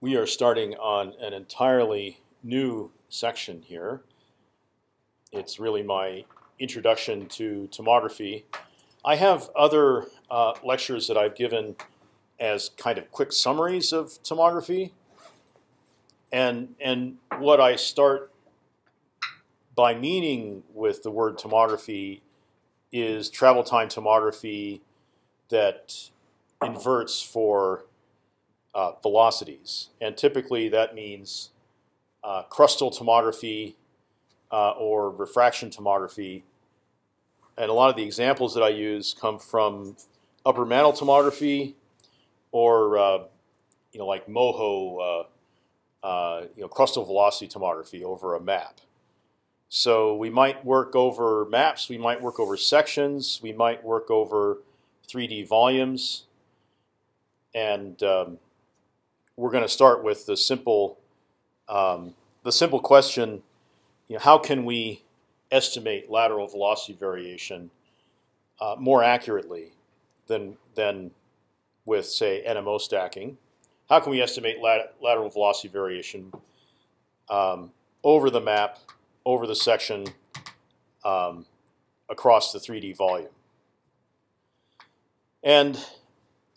we are starting on an entirely new section here. It's really my introduction to tomography. I have other uh, lectures that I've given as kind of quick summaries of tomography, and and what I start by meaning with the word tomography is travel time tomography that inverts for uh, velocities, and typically that means uh, crustal tomography uh, or refraction tomography. And a lot of the examples that I use come from upper mantle tomography, or uh, you know, like MOHO, uh, uh, you know, crustal velocity tomography over a map. So we might work over maps, we might work over sections, we might work over 3D volumes, and um, we're going to start with the simple, um, the simple question: you know, how can we estimate lateral velocity variation uh, more accurately than than with say NMO stacking? How can we estimate lat lateral velocity variation um, over the map, over the section, um, across the 3D volume? And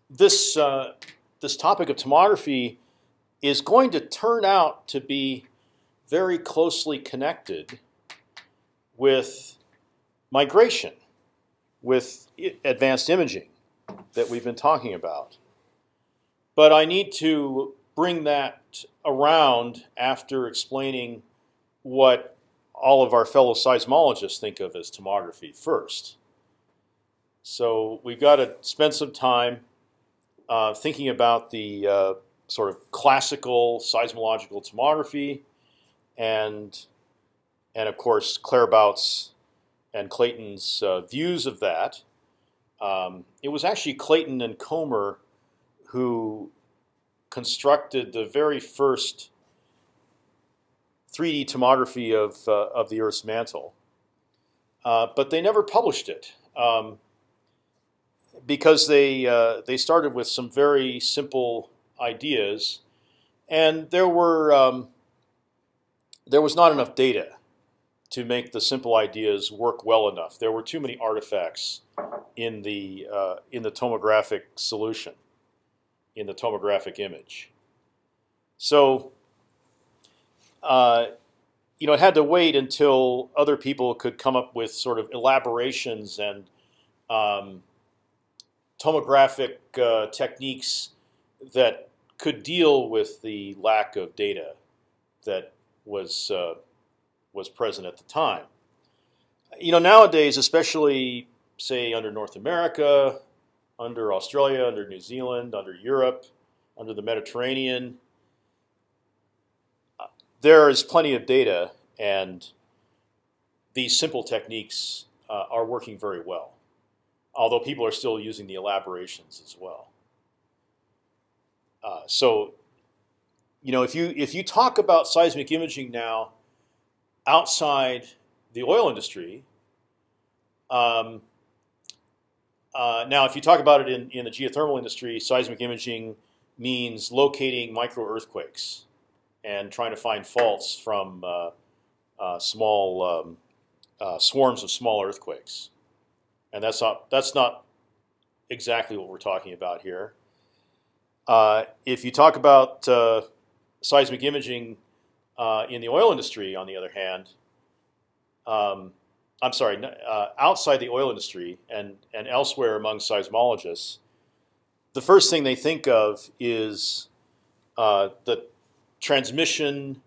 this uh, this topic of tomography is going to turn out to be very closely connected with migration, with advanced imaging that we've been talking about. But I need to bring that around after explaining what all of our fellow seismologists think of as tomography first. So we've got to spend some time uh, thinking about the uh, sort of classical seismological tomography, and and of course Claerbout's and Clayton's uh, views of that. Um, it was actually Clayton and Comer who constructed the very first 3D tomography of uh, of the Earth's mantle, uh, but they never published it. Um, because they uh, they started with some very simple ideas, and there were um, there was not enough data to make the simple ideas work well enough. There were too many artifacts in the uh, in the tomographic solution, in the tomographic image. So, uh, you know, it had to wait until other people could come up with sort of elaborations and um, tomographic uh, techniques that could deal with the lack of data that was uh, was present at the time. You know, nowadays, especially say under North America, under Australia, under New Zealand, under Europe, under the Mediterranean, uh, there is plenty of data, and these simple techniques uh, are working very well although people are still using the elaborations as well. Uh, so, you know, if you if you talk about seismic imaging now outside the oil industry, um, uh, now if you talk about it in, in the geothermal industry, seismic imaging means locating micro earthquakes and trying to find faults from uh, uh small um, uh, swarms of small earthquakes and that's not that's not exactly what we're talking about here. Uh, if you talk about uh, seismic imaging uh, in the oil industry, on the other hand, um, I'm sorry, uh, outside the oil industry and and elsewhere among seismologists, the first thing they think of is uh, the transmission,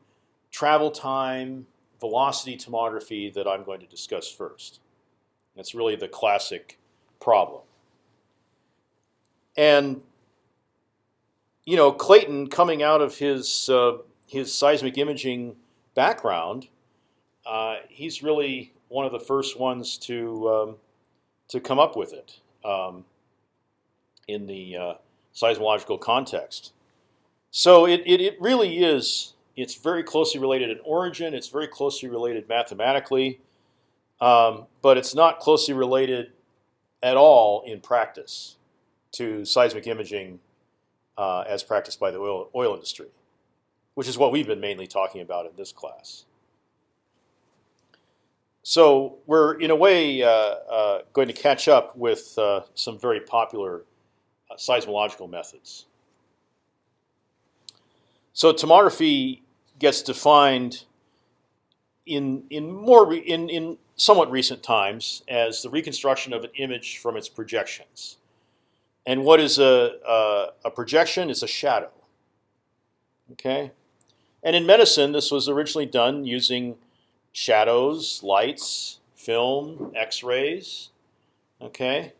travel time, velocity tomography that I'm going to discuss first. That's really the classic problem. And you know, Clayton coming out of his uh, his seismic imaging background, uh, he's really one of the first ones to um, to come up with it um, in the uh, seismological context. So it, it, it really is. It's very closely related in origin. It's very closely related mathematically um, but it's not closely related at all in practice to seismic imaging uh, as practiced by the oil, oil industry. which is what we've been mainly talking about in this class. So we're in a way uh, uh, going to catch up with uh, some very popular uh, seismological methods. So tomography gets defined in in more in in somewhat recent times as the reconstruction of an image from its projections. And what is a a, a projection? It's a shadow. Okay, and in medicine, this was originally done using shadows, lights, film, X-rays. Okay,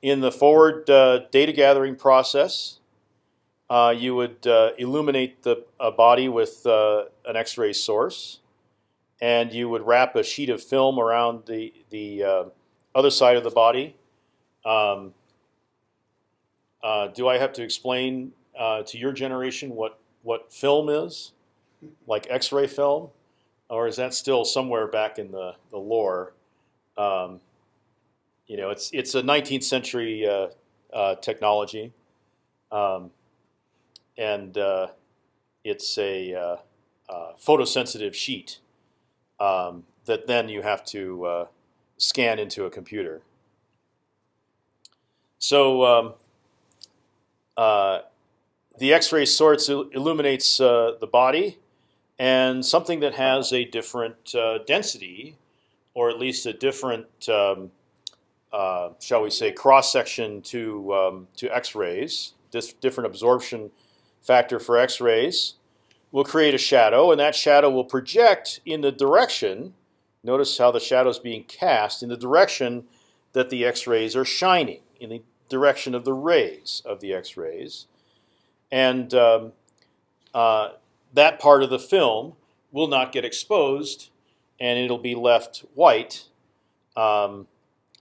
in the forward uh, data gathering process, uh, you would uh, illuminate the body with uh, an X-ray source, and you would wrap a sheet of film around the the uh, other side of the body. Um, uh, do I have to explain to your generation what what film is, like X-ray film, or is that still somewhere back in the the lore? Um, you know, it's it's a 19th century technology. Um, and uh, it's a uh, uh, photosensitive sheet um, that then you have to uh, scan into a computer. So um, uh, the X-ray source illuminates the body, and something that has a different density, or at least a different um, uh, shall we say, cross section to um, to X-rays, different absorption factor for X-rays will create a shadow, and that shadow will project in the direction. Notice how the shadow is being cast in the direction that the X-rays are shining, in the direction of the rays of the X-rays, and um, uh, that part of the film will not get exposed, and it'll be left white, um,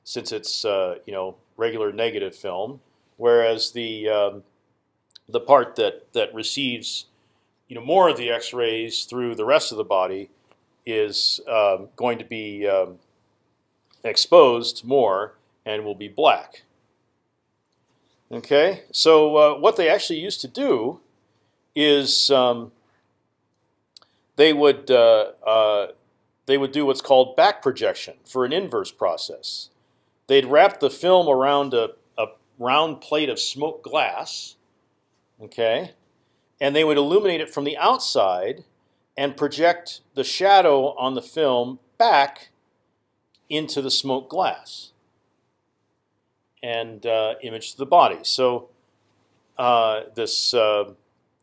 since it's uh, you know regular negative film, whereas the um, the part that that receives you know more of the X-rays through the rest of the body is um, going to be um, exposed more and will be black. Okay, so uh, what they actually used to do is um, they would uh, uh, they would do what's called back projection for an inverse process. They'd wrap the film around a, a round plate of smoked glass Okay, and they would illuminate it from the outside and project the shadow on the film back into the smoked glass and uh, image the body. So uh, this uh,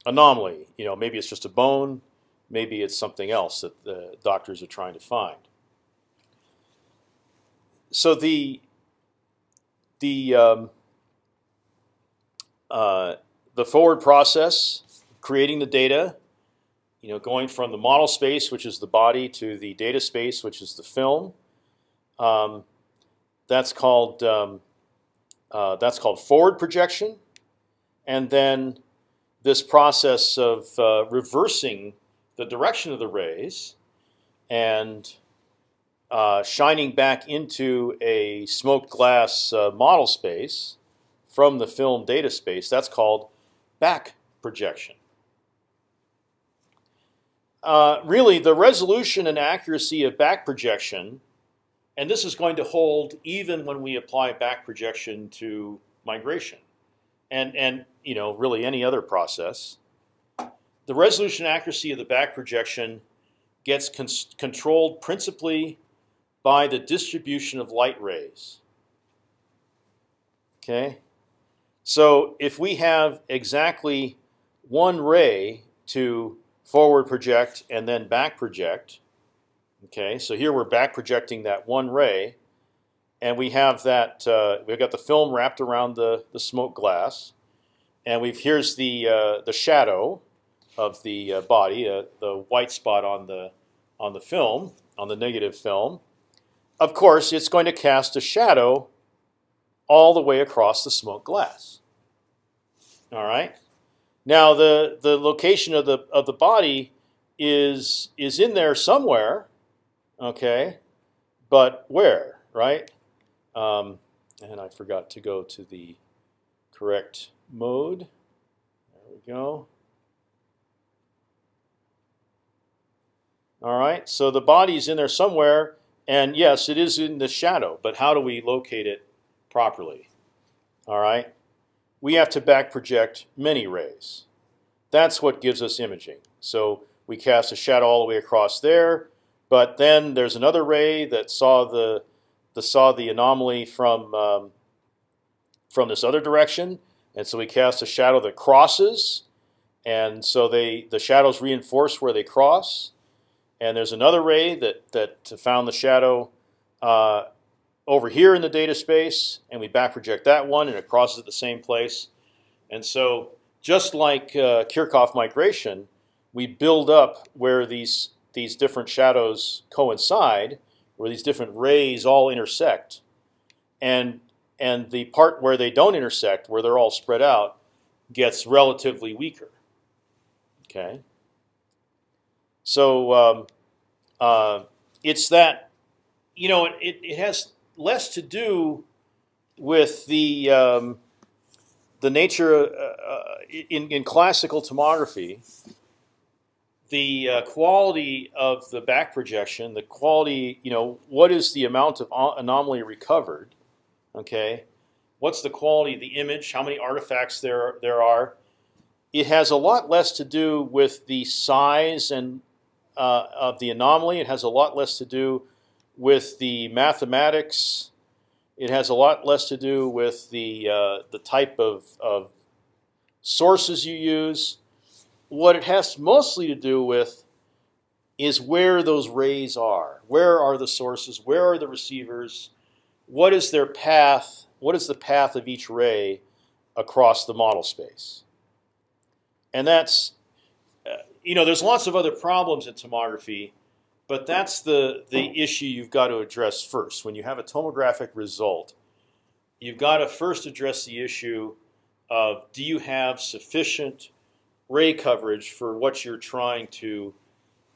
anomaly, you know, maybe it's just a bone, maybe it's something else that the doctors are trying to find. So the the um, uh, the forward process, creating the data, you know, going from the model space, which is the body, to the data space, which is the film. Um, that's called um, uh, that's called forward projection, and then this process of uh, reversing the direction of the rays and uh, shining back into a smoked glass uh, model space from the film data space. That's called back projection. Uh, really, the resolution and accuracy of back projection, and this is going to hold even when we apply back projection to migration, and and you know really any other process. The resolution accuracy of the back projection gets con controlled principally by the distribution of light rays. Okay, so if we have exactly one ray to forward project and then back project, okay. So here we're back projecting that one ray, and we have that uh, we've got the film wrapped around the the smoke glass, and we've here's the uh, the shadow of the uh, body, uh, the white spot on the on the film on the negative film. Of course, it's going to cast a shadow all the way across the smoke glass. All right. Now the the location of the of the body is is in there somewhere, okay, but where, right? Um, and I forgot to go to the correct mode. There we go. All right, so the body's in there somewhere, and yes, it is in the shadow. But how do we locate it properly? All right, we have to back project many rays. That's what gives us imaging. So we cast a shadow all the way across there, but then there's another ray that saw the, saw the anomaly from um, from this other direction, and so we cast a shadow that crosses, and so they the shadows reinforce where they cross, and there's another ray that that found the shadow uh, over here in the data space, and we back project that one, and it crosses at the same place. And so, just like uh, Kirchhoff migration, we build up where these these different shadows coincide, where these different rays all intersect, and and the part where they don't intersect, where they're all spread out, gets relatively weaker. Okay. So um, uh, it's that, you know, it, it has less to do with the um, the nature uh, uh, in, in classical tomography. The uh, quality of the back projection, the quality, you know, what is the amount of anomaly recovered? Okay, what's the quality of the image? How many artifacts there there are? It has a lot less to do with the size and uh, of the anomaly. It has a lot less to do with the mathematics. It has a lot less to do with the uh, the type of, of sources you use. What it has mostly to do with is where those rays are. Where are the sources? Where are the receivers? What is their path? What is the path of each ray across the model space? And that's you know, there's lots of other problems in tomography, but that's the the issue you've got to address first. When you have a tomographic result, you've got to first address the issue of do you have sufficient ray coverage for what you're trying to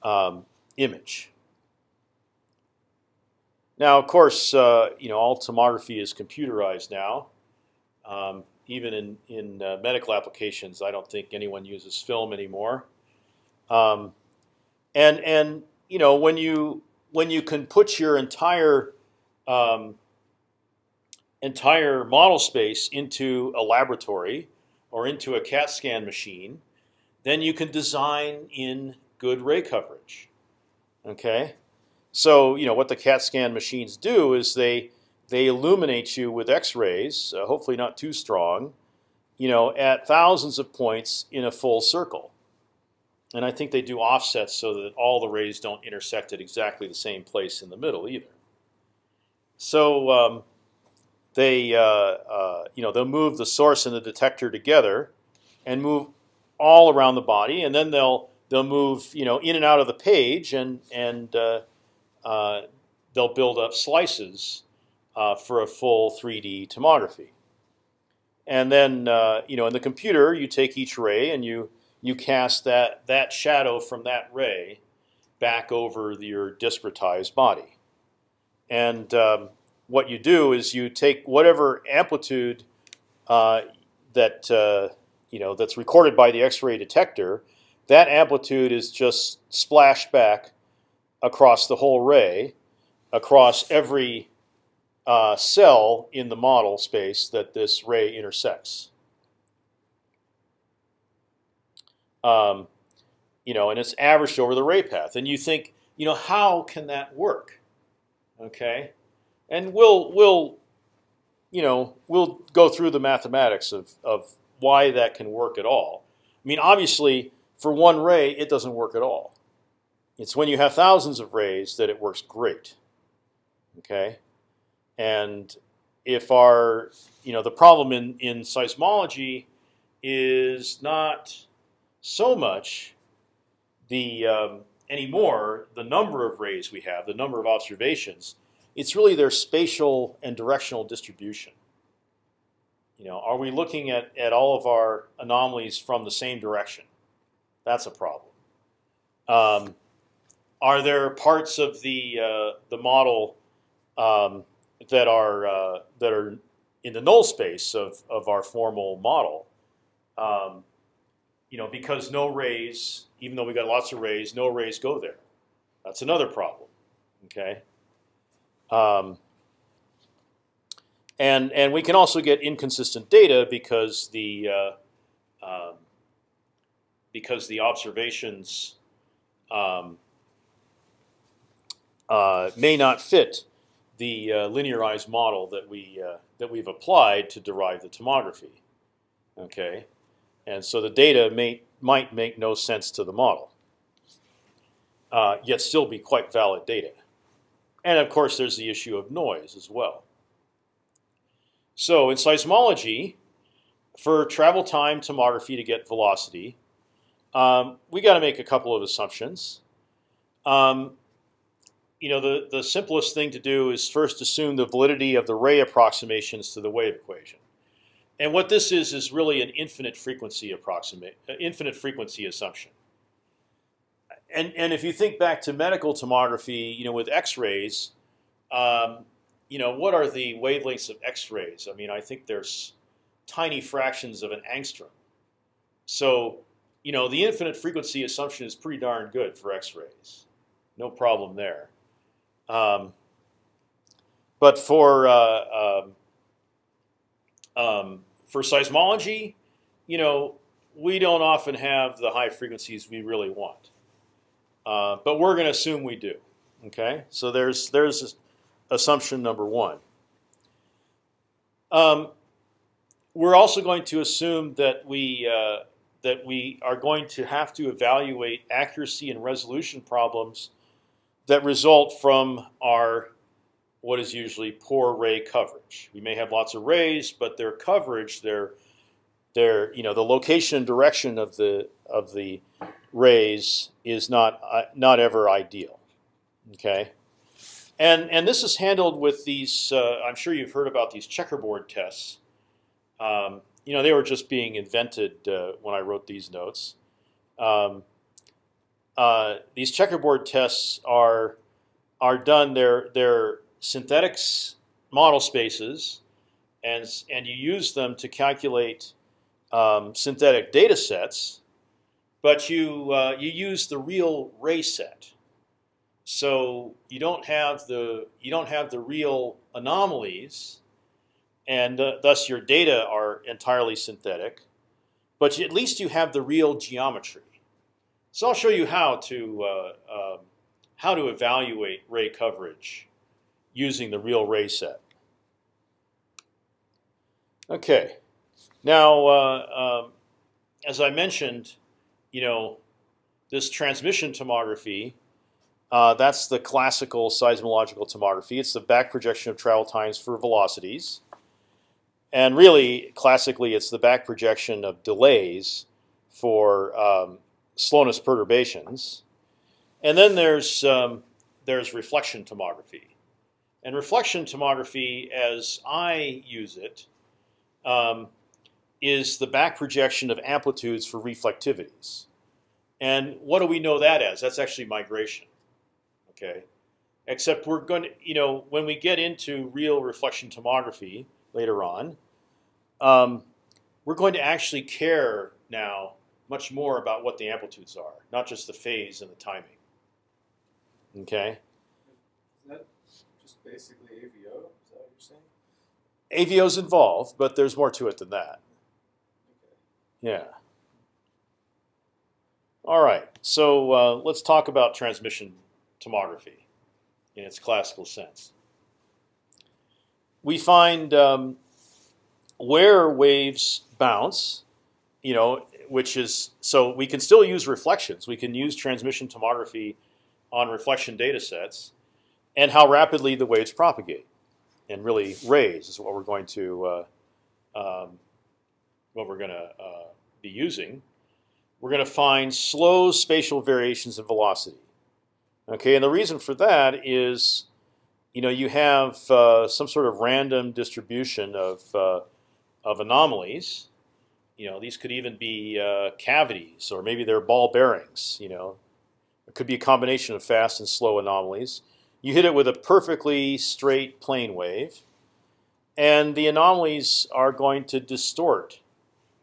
um, image. Now, of course, uh, you know all tomography is computerized now. Um, even in in uh, medical applications, I don't think anyone uses film anymore. Um, and and you know when you when you can put your entire um, entire model space into a laboratory or into a CAT scan machine, then you can design in good ray coverage. Okay, so you know what the CAT scan machines do is they they illuminate you with X-rays, uh, hopefully not too strong, you know, at thousands of points in a full circle. And I think they do offsets so that all the rays don't intersect at exactly the same place in the middle either. So um, they, uh, uh, you know, they'll move the source and the detector together, and move all around the body, and then they'll they'll move, you know, in and out of the page, and and uh, uh they'll build up slices uh, for a full 3D tomography. And then, uh, you know, in the computer, you take each ray and you you cast that that shadow from that ray back over your discretized body. And um, what you do is you take whatever amplitude uh, that uh, you know that's recorded by the X-ray detector. That amplitude is just splashed back across the whole ray, across every uh, cell in the model space that this ray intersects. Um, you know, and it's averaged over the ray path. And you think, you know, how can that work? Okay, and we'll we'll, you know, we'll go through the mathematics of of why that can work at all. I mean, obviously, for one ray, it doesn't work at all. It's when you have thousands of rays that it works great. Okay, and if our, you know, the problem in in seismology is not so much the um, anymore the number of rays we have, the number of observations. It's really their spatial and directional distribution. You know, are we looking at at all of our anomalies from the same direction? That's a problem. Um, are there parts of the uh, the model um, that are uh, that are in the null space of of our formal model? Um, you know, because no rays, even though we got lots of rays, no rays go there. That's another problem. Okay. Um, and and we can also get inconsistent data because the uh, um, because the observations um, uh, may not fit the uh, linearized model that we uh, that we've applied to derive the tomography. Okay, and so the data may might make no sense to the model, uh, yet still be quite valid data. And of course, there's the issue of noise as well. So in seismology, for travel time tomography to get velocity, um, we got to make a couple of assumptions. Um, you know, the the simplest thing to do is first assume the validity of the ray approximations to the wave equation. And what this is is really an infinite frequency approximate, uh, infinite frequency assumption. And and if you think back to medical tomography, you know, with X-rays, um, you know, what are the wavelengths of X-rays? I mean, I think there's tiny fractions of an angstrom. So, you know, the infinite frequency assumption is pretty darn good for X-rays. No problem there. Um, but for uh, um, um, for seismology, you know, we don't often have the high frequencies we really want, uh, but we're going to assume we do. Okay, so there's there's assumption number one. Um, we're also going to assume that we uh, that we are going to have to evaluate accuracy and resolution problems that result from our what is usually poor ray coverage. We may have lots of rays, but their coverage, their their you know the location and direction of the of the rays is not uh, not ever ideal. Okay, and and this is handled with these. Uh, I'm sure you've heard about these checkerboard tests. Um, you know they were just being invented uh, when I wrote these notes. Um, uh, these checkerboard tests are are done. They're they're synthetics model spaces, and and you use them to calculate um, synthetic data sets, but you uh, you use the real ray set. So you don't have the you don't have the real anomalies, and uh, thus your data are entirely synthetic. But at least you have the real geometry. So I'll show you how to uh, um, how to evaluate ray coverage using the real ray set. Okay, now uh, um, as I mentioned, you know this transmission tomography. Uh, that's the classical seismological tomography. It's the back projection of travel times for velocities. And really, classically, it's the back projection of delays for um, slowness perturbations. And then there's um, there's reflection tomography, and reflection tomography, as I use it, um, is the back projection of amplitudes for reflectivities. And what do we know that as? That's actually migration. Okay, except we're going to, you know, when we get into real reflection tomography later on, um, we're going to actually care now much more about what the amplitudes are, not just the phase and the timing. Okay. Basically AVO? Is that what you're saying? AVO's involved, but there's more to it than that. Okay. Yeah. All right. So uh, let's talk about transmission tomography in its classical sense. We find um, where waves bounce, you know, which is so we can still use reflections. We can use transmission tomography on reflection data sets, and how rapidly the waves propagate. And really, rays is what we're going to uh, um, what we're going to uh, be using. We're going to find slow spatial variations in velocity. Okay, and the reason for that is, you know, you have uh, some sort of random distribution of uh, of anomalies you know, these could even be uh, cavities, or maybe they're ball bearings. You know, it could be a combination of fast and slow anomalies. You hit it with a perfectly straight plane wave, and the anomalies are going to distort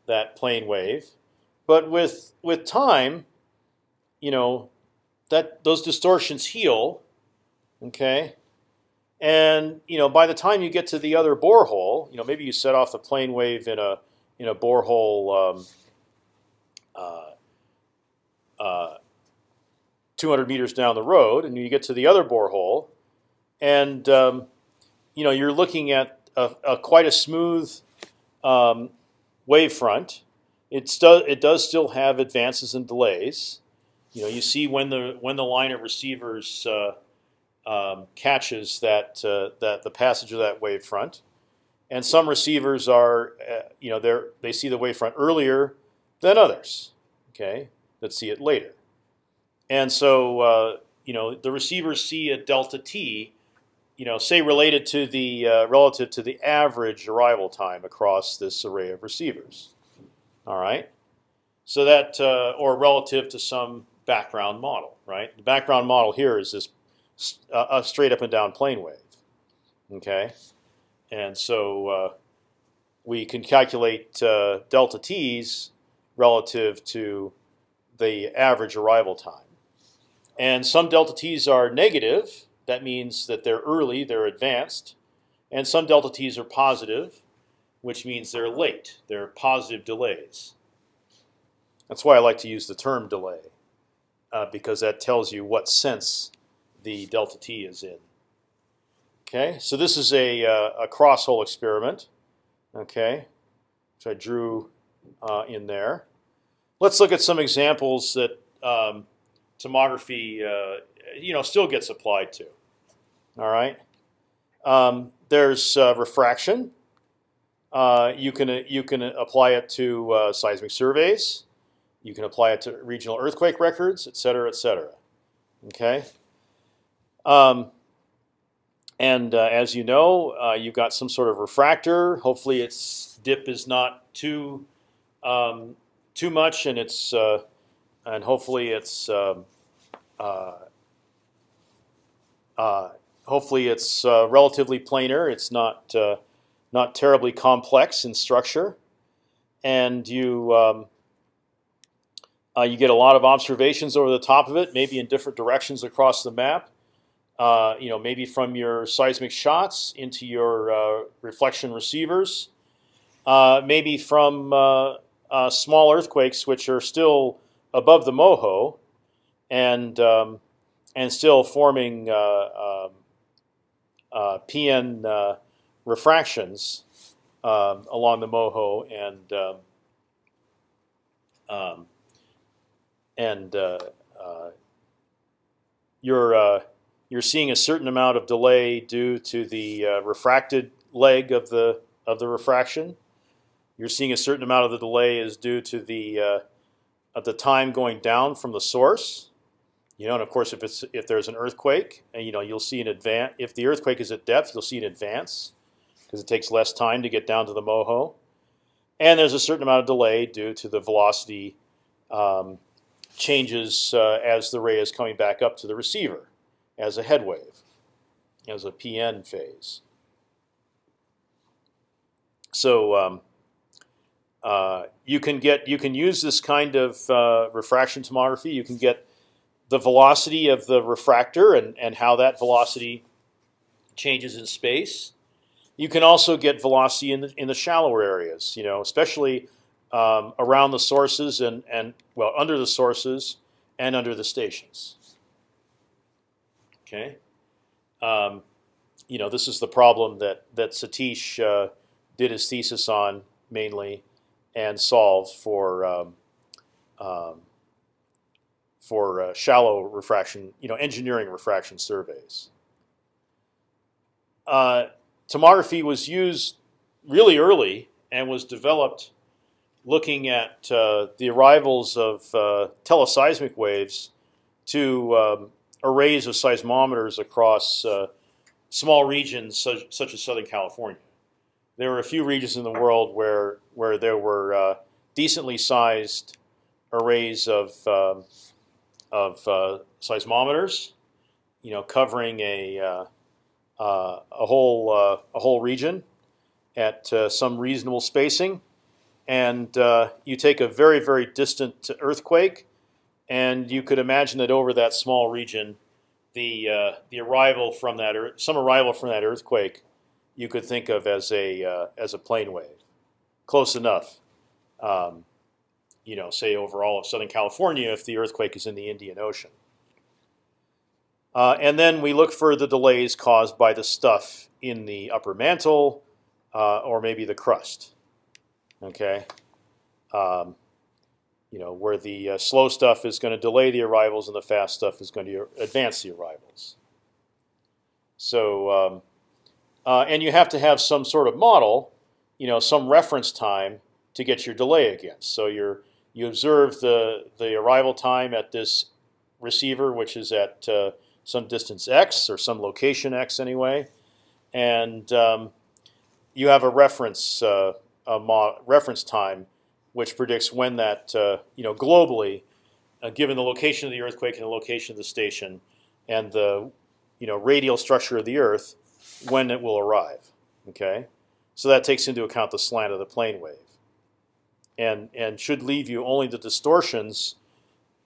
that plane wave. But with with time, you know, that those distortions heal, okay, and you know by the time you get to the other borehole, you know maybe you set off the plane wave in a in a borehole um, uh, uh, 200 meters down the road, and you get to the other borehole, and um, you know you're looking at a, a quite a smooth um, wavefront. It's do, it does still have advances and delays. You know, you see when the when the line of receivers uh, um, catches that uh, that the passage of that wavefront, and some receivers are uh, you know they they see the wavefront earlier than others. Okay, that see it later, and so uh, you know the receivers see a delta t you know, say related to the uh, relative to the average arrival time across this array of receivers. All right, so that uh, or relative to some background model, right? The background model here is this uh, a straight up and down plane wave. Okay, and so uh, we can calculate uh, delta t's relative to the average arrival time, and some delta t's are negative that means that they're early, they're advanced, and some delta t's are positive, which means they're late. They're positive delays. That's why I like to use the term delay, uh, because that tells you what sense the delta t is in. Okay, so this is a, uh, a cross hole experiment. Okay, which I drew uh, in there. Let's look at some examples that um, tomography uh, you know still gets applied to. All right. Um, there's uh, refraction. Uh, you can you can apply it to uh, seismic surveys. You can apply it to regional earthquake records, et cetera, et cetera. Okay. Um, and uh, as you know, uh, you've got some sort of refractor. Hopefully, its dip is not too um, too much, and it's uh, and hopefully it's um, uh, uh, hopefully it's uh, relatively planar. It's not uh, not terribly complex in structure, and you um, uh, you get a lot of observations over the top of it, maybe in different directions across the map. Uh, you know, maybe from your seismic shots into your uh, reflection receivers, maybe from small earthquakes which are still above the MOHO, and um, and still forming uh, um, uh, PN uh, refractions um, along the MOHO and um, um and uh, uh, you're you're seeing a certain amount of delay due to the refracted leg of the of the refraction. You're seeing a certain amount of the delay is due to the of the time going down from the source. You know, and of course, if it's if there's an earthquake, and you know, you'll see an advance. If the earthquake is at depth, you'll see an advance because it takes less time to get down to the moho. And there's a certain amount of delay due to the velocity um, changes uh, as the ray is coming back up to the receiver as a head wave, as a PN phase. So um, uh, you can get you can use this kind of uh, refraction tomography. You can get the velocity of the refractor and, and how that velocity changes in space. You can also get velocity in the, in the shallower areas, you know, especially um, around the sources and, and well under the sources and under the stations. Okay, um, you know this is the problem that that Satish uh, did his thesis on mainly and solved for um, um, for uh, shallow refraction, you know, engineering refraction surveys. Uh, tomography was used really early and was developed looking at uh, the arrivals of uh, teleseismic waves to um, arrays of seismometers across uh, small regions such, such, as Southern California. There were a few regions in the world where where there were uh, decently sized arrays of um, of uh, seismometers, you know, covering a uh, uh, a whole uh, a whole region at some reasonable spacing, and you take a very very distant earthquake, and you could imagine that over that small region, the the arrival from that earth, some arrival from that earthquake, you could think of as a as a plane wave, close enough. Um, you know, say over all of Southern California, if the earthquake is in the Indian Ocean. Uh, and then we look for the delays caused by the stuff in the upper mantle, uh, or maybe the crust. Okay, um, you know where the uh, slow stuff is going to delay the arrivals, and the fast stuff is going to advance the arrivals. So, um, uh, and you have to have some sort of model, you know, some reference time to get your delay against. So you're you observe the the arrival time at this receiver, which is at uh, some distance x or some location x anyway, and um, you have a reference uh, a reference time which predicts when that uh, you know globally, uh, given the location of the earthquake and the location of the station, and the you know radial structure of the Earth, when it will arrive. Okay, so that takes into account the slant of the plane wave, and and should leave you only the distortions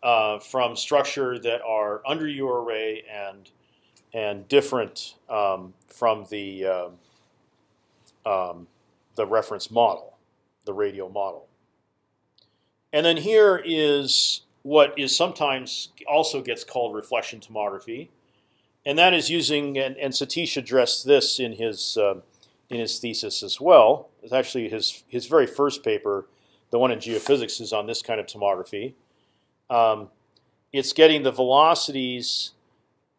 uh, from structure that are under your array and and different um, from the um, um, the reference model, the radial model. And then here is what is sometimes also gets called reflection tomography, and that is using and, and Satish addressed this in his uh, in his thesis as well. It's actually his his very first paper, the one in geophysics, is on this kind of tomography um, it's getting the velocities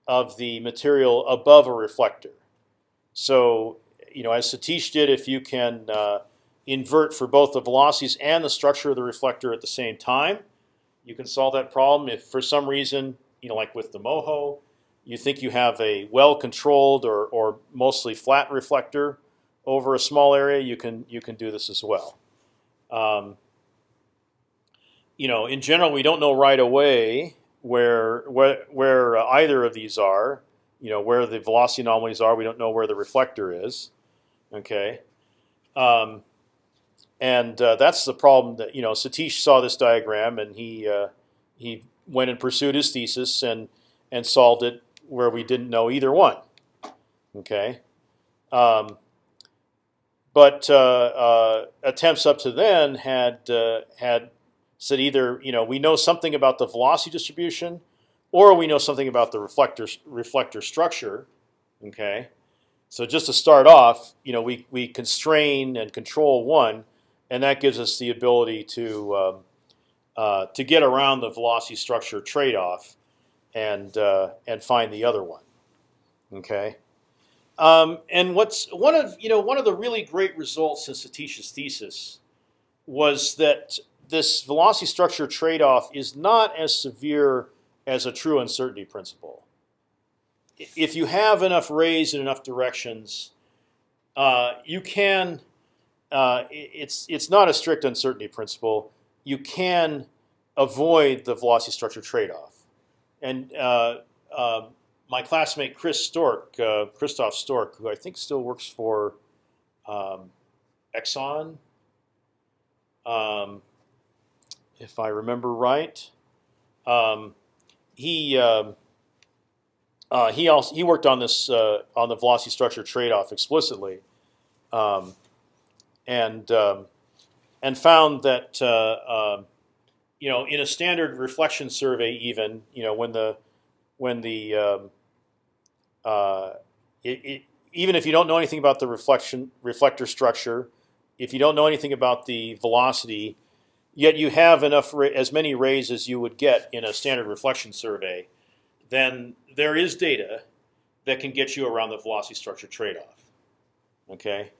of the material above a reflector. So, you know, as Satish did, if you can uh, invert for both the velocities and the structure of the reflector at the same time, you can solve that problem. If for some reason, you know, like with the MOHO, you think you have a well-controlled or, or mostly flat reflector over a small area, you can you can do this as well. Um, you know, in general, we don't know right away where where where either of these are. You know, where the velocity anomalies are. We don't know where the reflector is. Okay, um, and uh, that's the problem that you know. Satish saw this diagram and he uh, he went and pursued his thesis and and solved it where we didn't know either one. Okay. Um, but uh, uh attempts up to then had uh, had said either you know we know something about the velocity distribution, or we know something about the reflector reflector structure. Okay, so just to start off, you know we we constrain and control one, and that gives us the ability to um, uh, to get around the velocity structure trade-off, and uh, and find the other one. Okay. Um, and what's one of you know one of the really great results in Satish's thesis was that this velocity structure trade-off is not as severe as a true uncertainty principle. If you have enough rays in enough directions, uh, you can. Uh, it's it's not a strict uncertainty principle. You can avoid the velocity structure trade-off. And uh, uh my classmate Chris Stork, uh, Christoph Stork, who I think still works for um, Exxon. Um, if I remember right. Um, he um, uh, he also he worked on this uh, on the velocity structure trade-off explicitly, um, and um, and found that uh, you know in a standard reflection survey, even you know when the when the um, uh, it, it, even if you don't know anything about the reflection reflector structure, if you don't know anything about the velocity, yet you have enough as many rays as you would get in a standard reflection survey, then there is data that can get you around the velocity structure trade-off. Okay,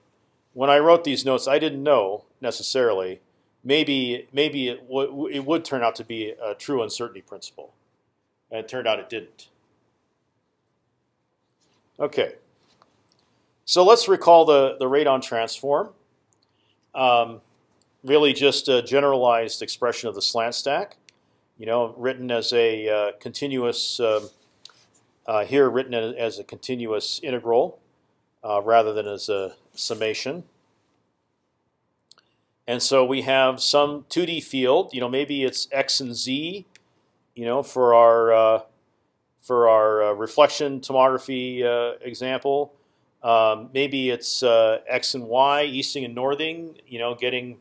when I wrote these notes, I didn't know necessarily. Maybe maybe it, it would turn out to be a true uncertainty principle, and it turned out it didn't. Okay, so let's recall the the radon transform. Um, really just a generalized expression of the slant stack. You know, written as a uh, continuous um, uh, here, written as a continuous integral uh, rather than as a summation. And so we have some 2D field. You know, maybe it's x and z you know, for our uh, for our uh, reflection tomography uh, example, um, maybe it's uh, x and y, easting and northing. You know, getting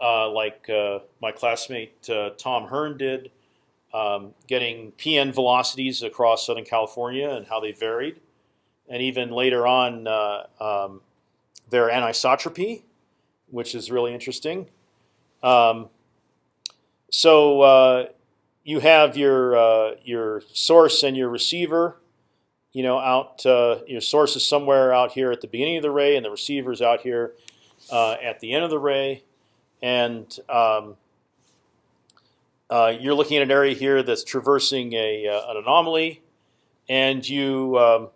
uh, like uh, my classmate Tom Hearn did, um, getting PN velocities across Southern California and how they varied, and even later on um, their anisotropy, which is really interesting. Um, so you have your uh, your source and your receiver. You know, out uh, your source is somewhere out here at the beginning of the ray, and the receiver is out here uh, at the end of the ray. And um, uh, you're looking at an area here that's traversing a uh, an anomaly, and you um,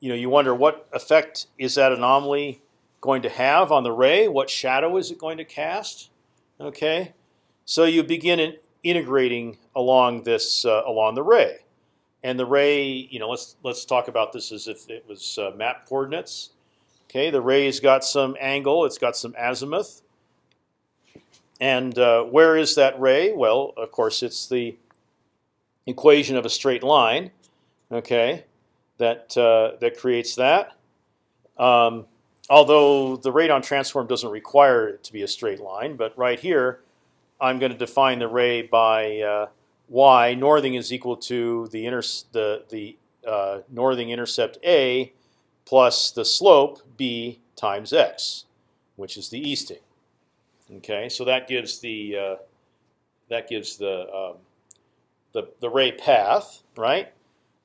you know you wonder what effect is that anomaly going to have on the ray? What shadow is it going to cast? Okay, so you begin integrating along this uh, along the ray, and the ray, you know, let's let's talk about this as if it was uh, map coordinates. Okay, the ray's got some angle, it's got some azimuth, and uh, where is that ray? Well, of course, it's the equation of a straight line. Okay, that uh, that creates that. Um, although the radon transform doesn't require it to be a straight line, but right here I'm going to define the ray by uh, y. Northing is equal to the inter the the uh, northing intercept a plus the slope b times x, which is the easting. Okay, so that gives the uh, that gives the um, the the ray path, right?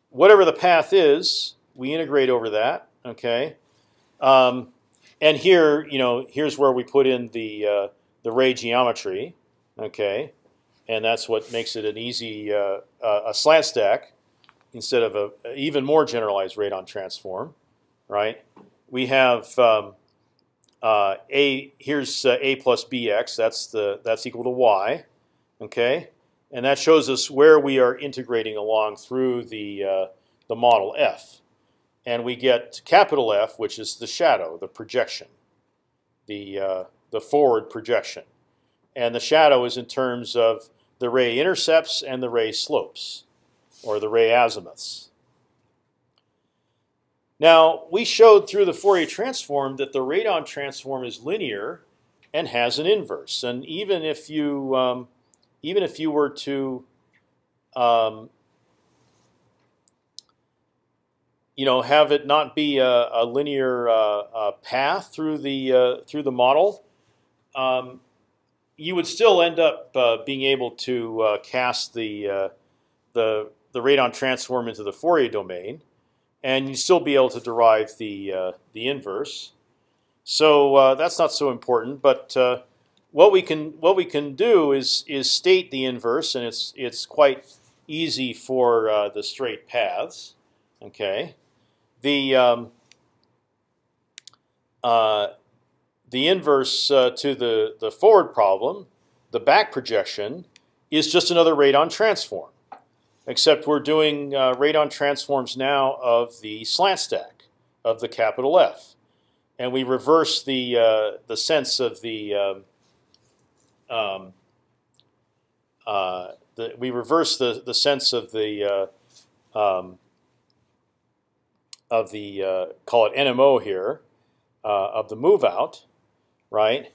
Whatever the path is, we integrate over that. Okay, um, and here, you know, here's where we put in the uh, the ray geometry okay, and that's what makes it an easy uh, uh, a slant stack instead of a, a, even more generalized radon transform, right? We have um, uh, a here's uh, a plus bx. That's the that's equal to y, okay, and that shows us where we are integrating along through the uh, the model f, and we get capital F, which is the shadow, the projection, the uh, the forward projection and the shadow is in terms of the ray intercepts and the ray slopes, or the ray azimuths. Now, we showed through the Fourier transform that the radon transform is linear and has an inverse. And even if you, um, even if you were to, um, you know, have it not be a, a linear uh, uh, path through the uh, through the model, um, you would still end up uh, being able to uh, cast the uh, the the radon transform into the Fourier domain, and you'd still be able to derive the uh, the inverse. So uh, that's not so important. But uh, what we can what we can do is is state the inverse, and it's it's quite easy for the straight paths. Okay, the um, the inverse uh, to the, the forward problem, the back projection, is just another radon transform. Except we're doing uh, radon transforms now of the slant stack of the capital F, and we reverse the uh, the sense of the, um, um, uh, the we reverse the the sense of the uh, um, of the uh, call it NMO here of the move out, right?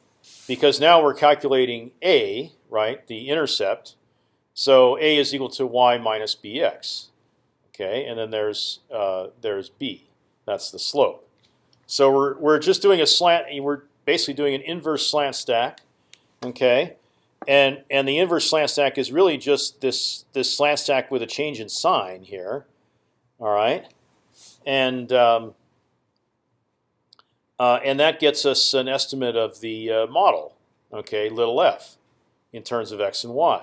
Because now we're calculating a, right, the intercept. So a is equal to y minus bx. Okay, and then there's uh, there's b. That's the slope. So we're we're just doing a slant. We're basically doing an inverse slant stack. Okay, and and the inverse slant stack is really just this this slant stack with a change in sign here. All right, and um, and that gets us an estimate of the uh, model, okay, little f, in terms of x and y.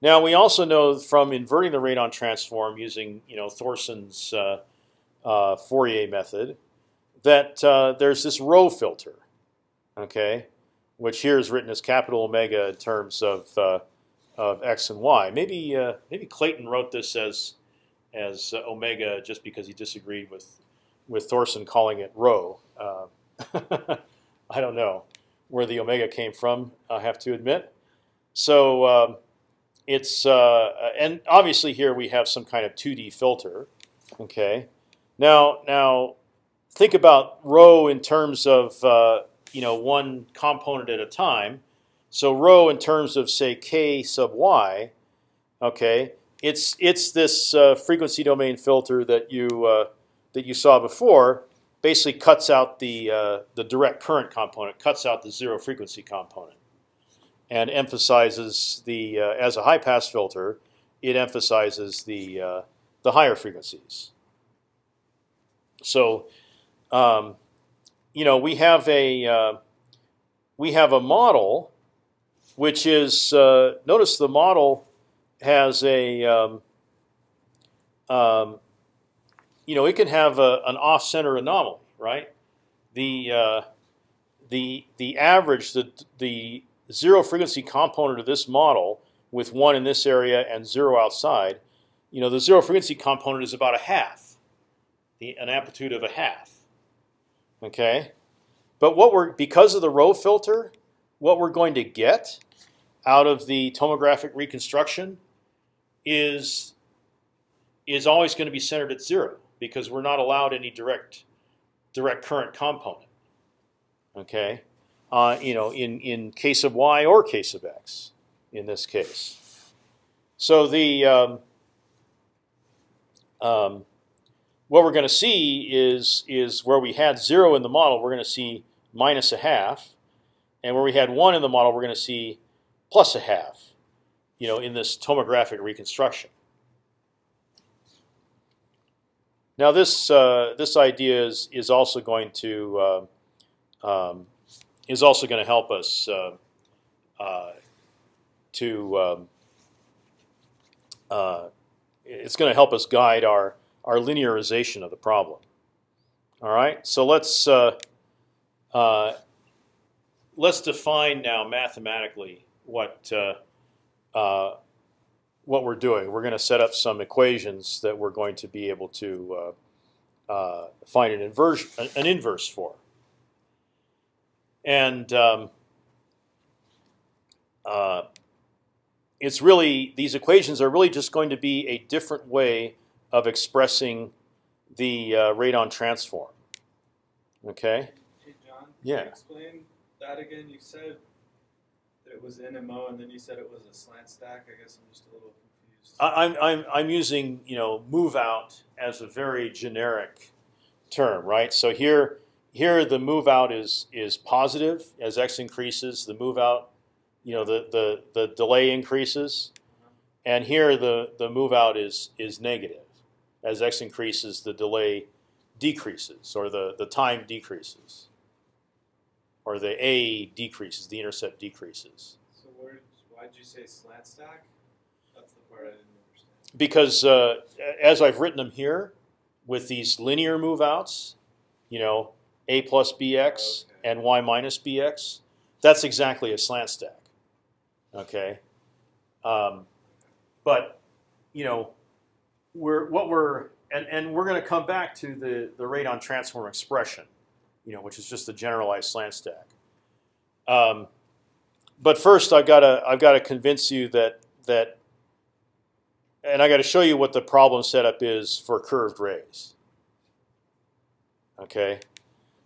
Now we also know from inverting the radon transform using you know Thorson's uh, uh Fourier method that uh, there's this rho filter, okay, which here is written as capital omega in terms of uh, of x and y. Maybe maybe Clayton wrote this as as omega just because he disagreed with with Thorson calling it rho. Uh, I don't know where the omega came from. I have to admit. So um, it's uh, and obviously here we have some kind of 2D filter. Okay, now now think about rho in terms of uh, you know one component at a time. So rho in terms of say k sub y. Okay, it's it's this uh, frequency domain filter that you uh, that you saw before. Basically cuts out the uh, the direct current component, cuts out the zero frequency component and emphasizes the uh, as a high pass filter, it emphasizes the uh, the higher frequencies. So, um, you know, we have a uh, we have a model, which is uh, notice the model has a um, um, you know it can have a, an off-center anomaly, right? The uh, the the average the the zero frequency component of this model with one in this area and zero outside, you know, the zero frequency component is about a half, the, an amplitude of a half. Okay, but what we're because of the rho filter, what we're going to get out of the tomographic reconstruction is is always going to be centered at zero because we're not allowed any direct direct current component. Okay, uh, you know, in in case of y or case of x, in this case. So the um, um, what we're going to see is is where we had zero in the model, we're going to see minus a half, and where we had one in the model, we're going to see plus a half. You know, in this tomographic reconstruction. Now this uh, this idea is is also going to uh, um, is also going to help us uh, uh, to. Um, uh, it's going to help us guide our our linearization of the problem. All right, so let's uh, let's define now mathematically what what we're doing. We're going to set up some equations that we're going to be able to find an inverse an inverse for and um, uh, it's really these equations are really just going to be a different way of expressing the uh, radon transform. Okay. Hey John. Yeah. explain that again. You said it was NMO, and then you said it was a slant stack. I guess I'm just a little confused. I'm I'm I'm using you know move out as a very generic term, right? So here here the move out is is positive as x increases. The move out, you know, the the the delay increases, and here the the move out is is negative as x increases. The delay decreases, or the the time decreases, or the a decreases. The intercept decreases. So where, why did you say slant stack? That's the part I didn't understand. Because uh, as I've written them here, with these linear move outs, you know, a plus bx Okay. and y minus bx. That's exactly a slant stack. Okay, um, but you know, we're what we're and and we're going to come back to the the radon transform expression, you know, which is just the generalized slant stack. Um, but first, I've got to I've got to convince you that that, and I got to show you what the problem setup is for curved rays. Okay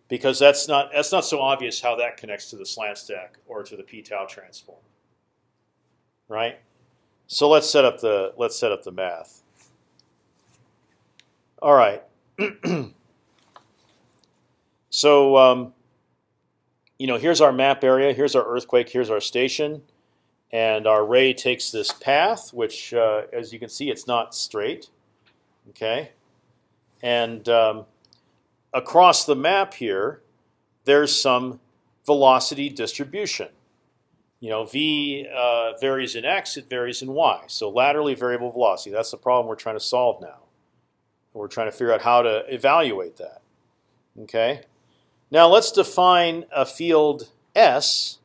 because that's not that's not so obvious how that connects to the slant stack or to the p tau transform. Right. So let's set up the let's set up the math. All right. so um, you know, here's our map area. Here's our earthquake. Here's our station, and our ray takes this path, which, uh, as you can see, it's not straight. Okay, and um, across the map here, there's some velocity distribution. You know, v uh, varies in x, it varies in y. So laterally variable velocity. That's the problem we're trying to solve now. We're trying to figure out how to evaluate that. Okay. Now let's define a field S,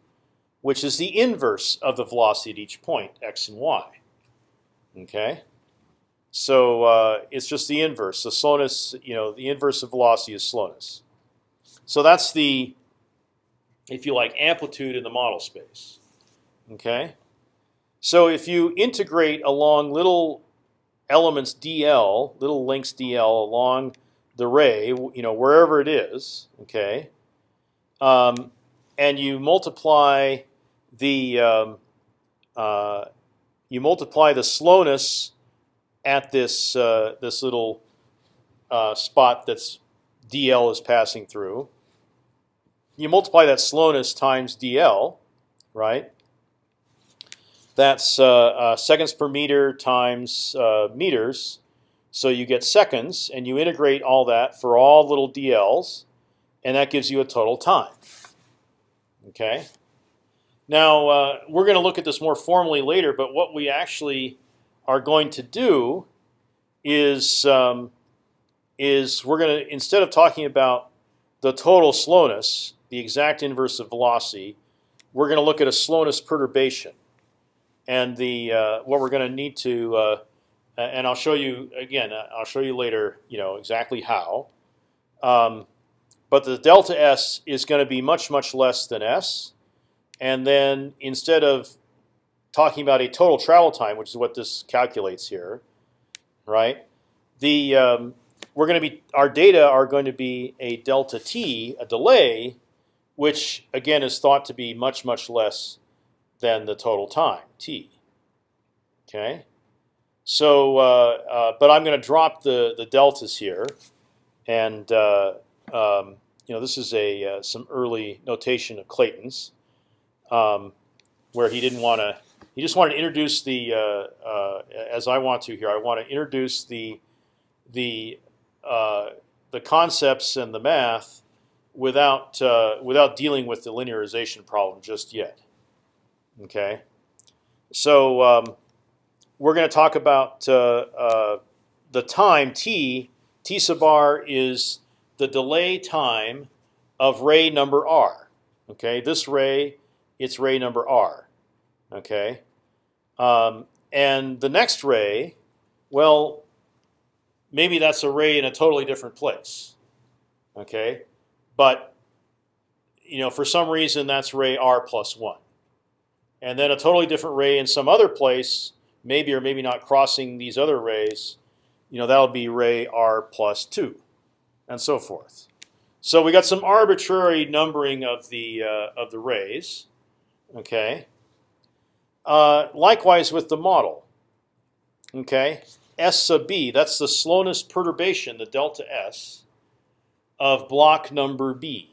which is the inverse of the velocity at each point, x and y. Okay. So uh, it's just the inverse. The slowness, you know, the inverse of velocity is slowness. So that's the, if you like, amplitude in the model space. Okay. So if you integrate along little elements dl, little links dl along the ray, you know wherever it is, okay, um, and you multiply the um, uh, you multiply the slowness at this uh, this little uh, spot that's dl is passing through. You multiply that slowness times dl, right? That's uh, uh, seconds per meter times uh, meters. So you get seconds, and you integrate all that for all little dl's, and that gives you a total time. Okay. Now uh, we're going to look at this more formally later, but what we actually are going to do is um, is we're going to instead of talking about the total slowness, the exact inverse of velocity, we're going to look at a slowness perturbation and the uh, what we're going to need to, uh, and I'll show you again. Uh, I'll show you later. You know exactly how. Um, but the delta s is going to be much much less than s, and then instead of talking about a total travel time, which is what this calculates here, right? The um, we're going to be our data are going to be a delta t, a delay, which again is thought to be much much less than the total time t. Okay, so uh, uh, but I'm going to drop the the deltas here, and uh, um, you know this is a uh, some early notation of Clayton's, um, where he didn't want to. He just wanted to introduce the uh, uh, as I want to here. I want to introduce the the the concepts and the math without without dealing with the linearization problem just yet. Okay, so um, we're going to talk about uh, uh, the time t. T sub r is the delay time of ray number r. Okay, this ray, it's ray number r. Okay, um, and the next ray, well, maybe that's a ray in a totally different place. Okay, but you know, for some reason, that's ray r plus one and then a totally different ray in some other place, maybe or maybe not crossing these other rays, you know that'll be ray r plus two, and so forth. So we got some arbitrary numbering of the uh, of the rays. Okay. Uh, likewise with the model. Okay, s sub b. That's the slowness perturbation, the delta s, of block number b.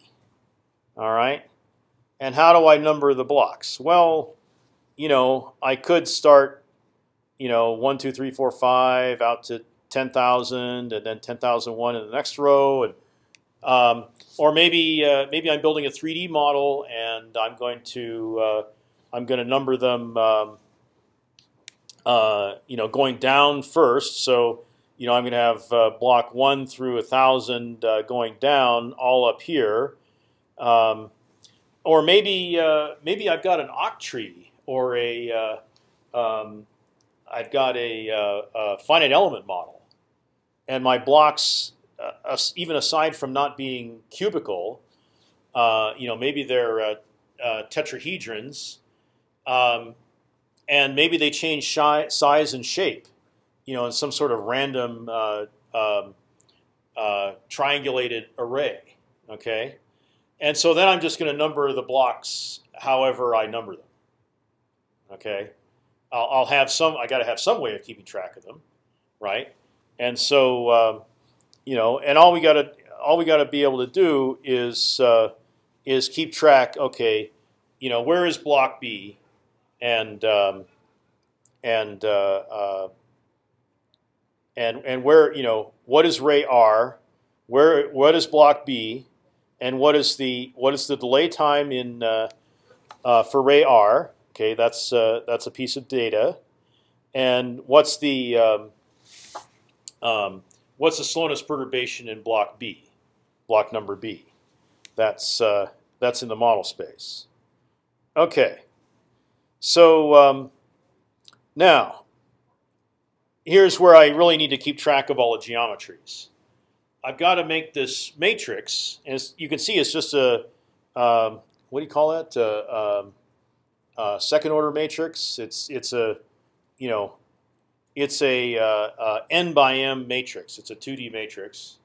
All right. And how do I number the blocks? Well, you know, I could start, you know, one, two, three, four, five, out to ten thousand, and then ten thousand one in the next row, and um, or maybe uh, maybe I'm building a 3D model and I'm going to uh, I'm going to number them, um, uh, you know, going down first. So you know I'm going to have uh, block one through a thousand uh, going down all up here, um, or maybe uh, maybe I've got an octree or a um, I've got a, uh, a, finite element model, and my blocks, uh, even aside from not being cubical, uh, you know, maybe they're uh, uh, tetrahedrons, um, and maybe they change size and shape, you know, in some sort of random um, triangulated array. Okay, and so then I'm just going to number the blocks however I number them. Okay, I'll, I'll have some. I got to have some way of keeping track of them, right? And so, um, you know, and all we got to all we got to be able to do is uh, is keep track. Okay, you know, where is block B, and um, and uh, uh, and and where you know what is ray R, where what is block B, and what is the what is the delay time in uh, uh, for ray R, Okay, that's uh, that's a piece of data, and what's the um, um, what's the slowness perturbation in block B, block number B? That's uh, that's in the model space. Okay, so um, now here's where I really need to keep track of all the geometries. I've got to make this matrix, and you can see it's just a um, what do you call that? Uh, um, uh, second order matrix. It's it's a you know it's a uh, uh, n by m matrix. It's a 2D matrix,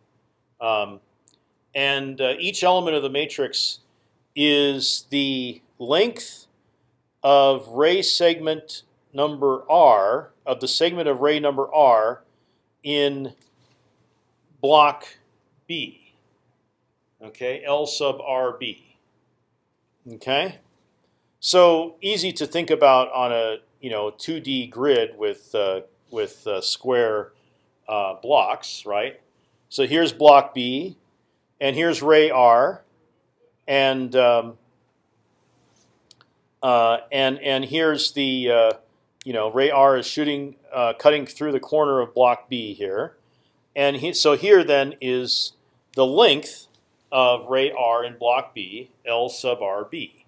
um, and uh, each element of the matrix is the length of ray segment number r of the segment of ray number r in block B. Okay, L sub RB. Okay, so easy to think about on a you know 2D grid with uh, with uh, square uh, blocks, right? So here's block B, and here's ray R, and um, uh, and and here's the uh, you know ray R is shooting uh, cutting through the corner of block B here, and he, so here then is the length of ray R in block B, L sub RB.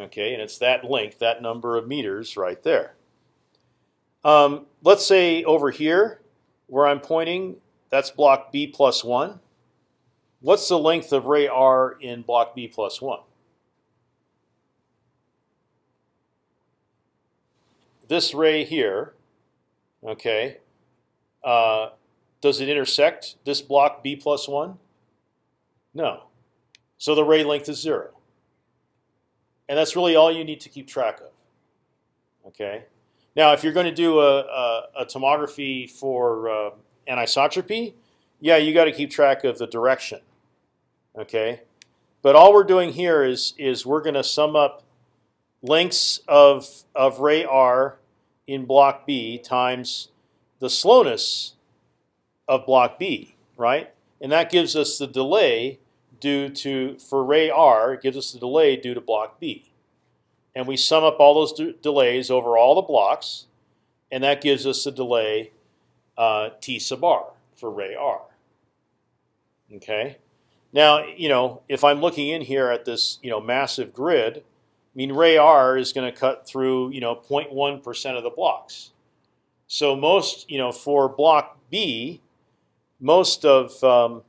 Okay, and it's that length, that number of meters right there. Um, let's say over here, where I'm pointing, that's block B plus 1. What's the length of ray R in block B plus 1? This ray here, okay, uh, does it intersect this block B plus 1? No. So the ray length is 0. And that's really all you need to keep track of. Okay. Now, if you're going to do a, a, a tomography for uh, anisotropy, yeah, you got to keep track of the direction. Okay. But all we're doing here is is we're going to sum up lengths of of ray r in block B times the slowness of block B, right? And that gives us the delay due to for ray r. Gives us the delay due to block B, and we sum up all those delays over all the blocks, and that gives us the delay uh, t sub r for ray r. Okay. Now you know if I'm looking in here at this you know massive grid, I mean ray r is going to cut through you know 0.1 percent of the blocks. So most you know for block B, most of um,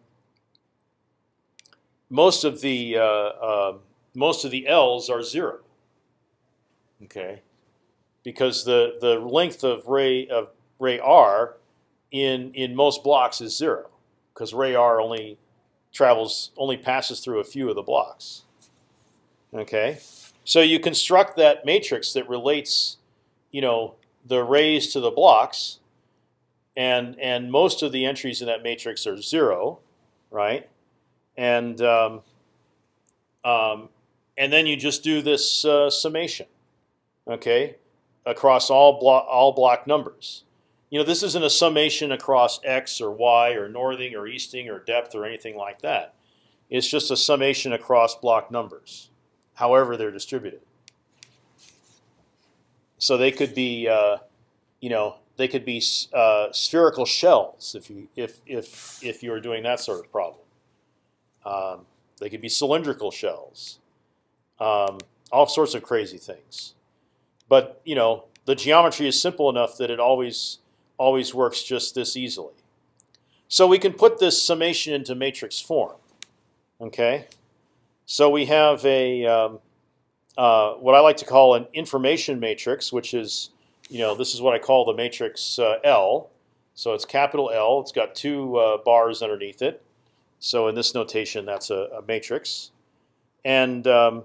most of the uh, uh, most of the L's are zero. Okay, because the the length of ray of ray R in in most blocks is zero, because ray R only travels only passes through a few of the blocks. Okay, so you construct that matrix that relates, you know, the rays to the blocks and and most of the entries in that matrix are zero, right? And um, um, and then you just do this uh, summation, okay, across all block all block numbers. You know, this isn't a summation across x or y or northing or easting or depth or anything like that. It's just a summation across block numbers, however they're distributed. So they could be, uh, you know, they could be uh, spherical shells if you if if if you were doing that sort of problem. Um, they could be cylindrical shells, um, all sorts of crazy things. But you know the geometry is simple enough that it always always works just this easily. So we can put this summation into matrix form. Okay, so we have a um, uh, what I like to call an information matrix, which is you know, this is what I call the matrix uh, L. So it's capital L. It's got two uh, bars underneath it. So in this notation, that's a, a matrix. And um,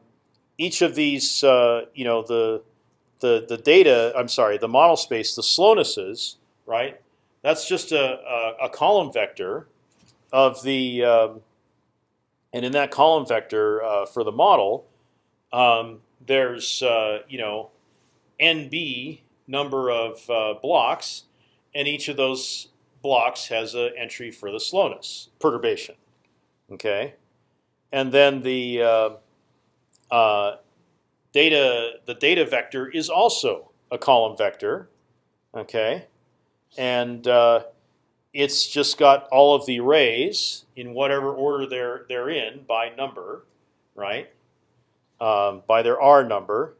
each of these, uh, you know, the the the data. I'm sorry, the model space, the slownesses, right? That's just a, a, a column vector of the, um, and in that column vector uh, for the model, um, there's uh, you know, NB number of uh, blocks, and each of those blocks has an entry for the slowness perturbation. Okay, and then the uh, uh, data the data vector is also a column vector. Okay, and uh, it's just got all of the rays in whatever order they're they're in by number, right? Um, by their R number,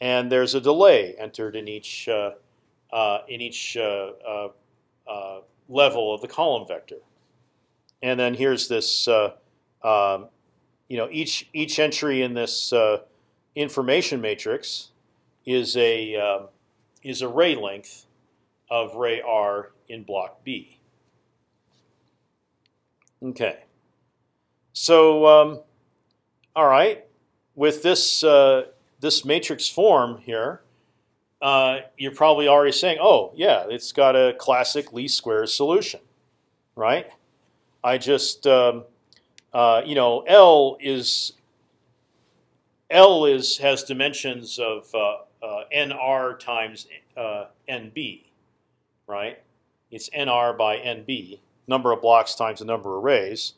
and there's a delay entered in each uh, uh, in each uh, level of the column vector. And then here's this, um, you know, each each entry in this information matrix is a um, is a ray length of ray r in block B. Okay. So, um, all right, with this uh, this matrix form here, uh, you're probably already saying, "Oh, yeah, it's got a classic least squares solution, right?" I just, um, uh, you know, L is L is has dimensions of uh, uh, nr times uh, nb, right? It's nr by nb, number of blocks times the number of arrays.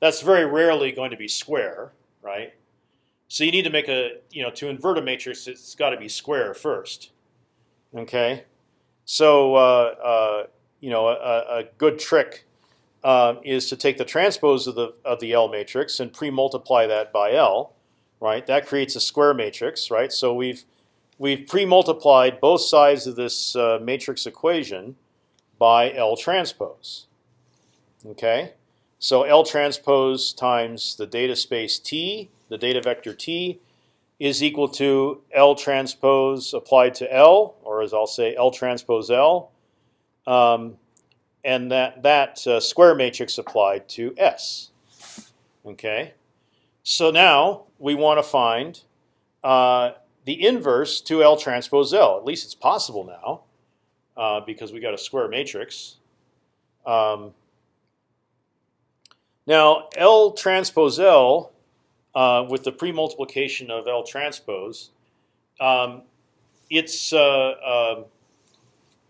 That's very rarely going to be square, right? So you need to make a, you know, to invert a matrix, it's got to be square first. Okay, so uh, uh, you know, a, a good trick uh, is to take the transpose of the of the L matrix and pre-multiply that by L, right? That creates a square matrix, right? So we've we've pre-multiplied both sides of this uh, matrix equation by L transpose. Okay, so L transpose times the data space T, the data vector T, is equal to L transpose applied to L, or as I'll say, L transpose L, um, and that that uh, square matrix applied to S. Okay, so now we want to find uh, the inverse to L transpose L. At least it's possible now, uh, because we got a square matrix. Um, now L transpose L uh, with the pre-multiplication of L transpose, um, it's